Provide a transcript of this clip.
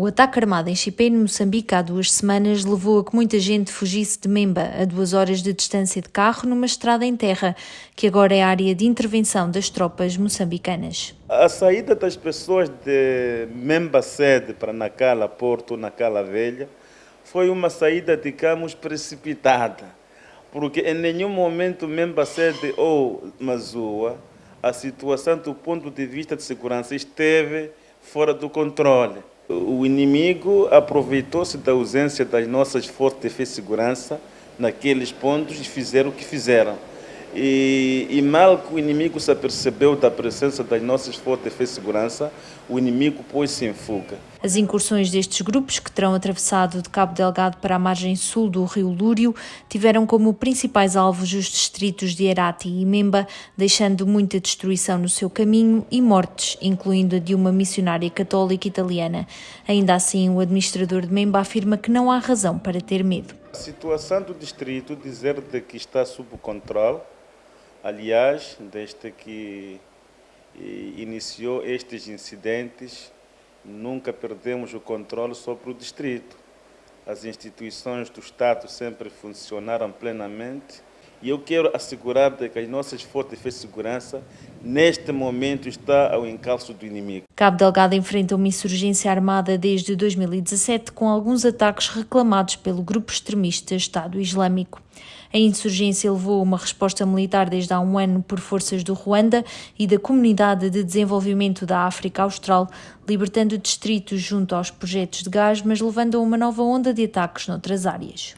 O ataque armado em Chipé, no Moçambique, há duas semanas, levou a que muita gente fugisse de Memba, a duas horas de distância de carro, numa estrada em terra, que agora é área de intervenção das tropas moçambicanas. A saída das pessoas de Memba sede para Nacala, Porto, Nacala Velha, foi uma saída, digamos, precipitada, porque em nenhum momento Memba sede ou Mazua, a situação do ponto de vista de segurança esteve fora do controle. O inimigo aproveitou-se da ausência das nossas forças de segurança naqueles pontos e fizeram o que fizeram. E, e, mal que o inimigo se apercebeu da presença das nossas forças de segurança, o inimigo pôs-se em fuga. As incursões destes grupos, que terão atravessado de Cabo Delgado para a margem sul do rio Lúrio, tiveram como principais alvos os distritos de Herati e Memba, deixando muita destruição no seu caminho e mortes, incluindo a de uma missionária católica italiana. Ainda assim, o administrador de Memba afirma que não há razão para ter medo. A situação do distrito dizer de que está sob controle, aliás, desde que iniciou estes incidentes, nunca perdemos o controle sobre o distrito. As instituições do Estado sempre funcionaram plenamente e eu quero assegurar que as nossas forças de segurança, neste momento, está ao encalço do inimigo. Cabo Delgado enfrenta uma insurgência armada desde 2017, com alguns ataques reclamados pelo grupo extremista Estado Islâmico. A insurgência levou uma resposta militar desde há um ano por forças do Ruanda e da Comunidade de Desenvolvimento da África Austral, libertando distritos junto aos projetos de gás, mas levando a uma nova onda de ataques noutras áreas.